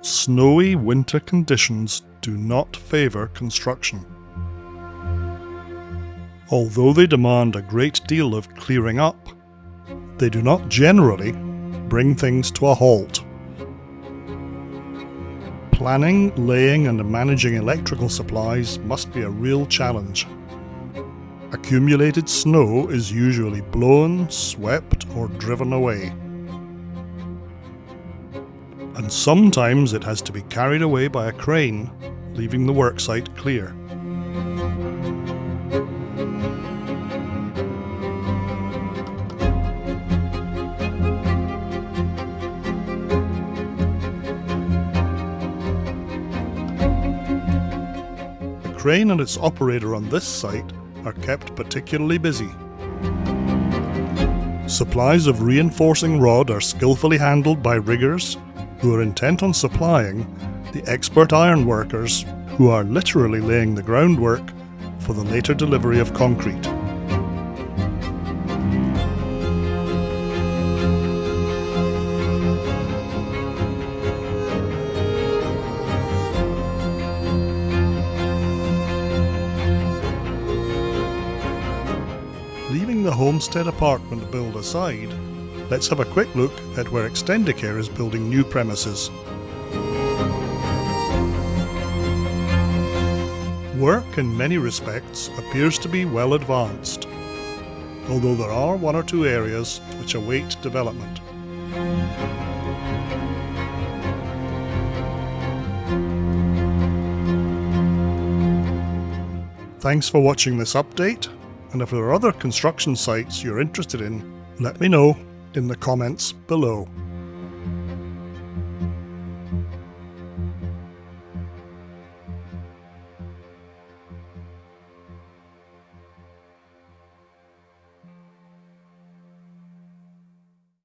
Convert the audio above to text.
snowy winter conditions do not favour construction. Although they demand a great deal of clearing up, they do not generally bring things to a halt. Planning, laying and managing electrical supplies must be a real challenge. Accumulated snow is usually blown, swept or driven away. And sometimes it has to be carried away by a crane, leaving the worksite clear. The crane and its operator on this site are kept particularly busy. Supplies of reinforcing rod are skillfully handled by riggers who are intent on supplying the expert ironworkers who are literally laying the groundwork for the later delivery of concrete. Leaving the homestead apartment build aside, let's have a quick look at where Extendicare is building new premises. Work in many respects appears to be well advanced, although there are one or two areas which await development. Thanks for watching this update and if there are other construction sites you're interested in, let me know in the comments below.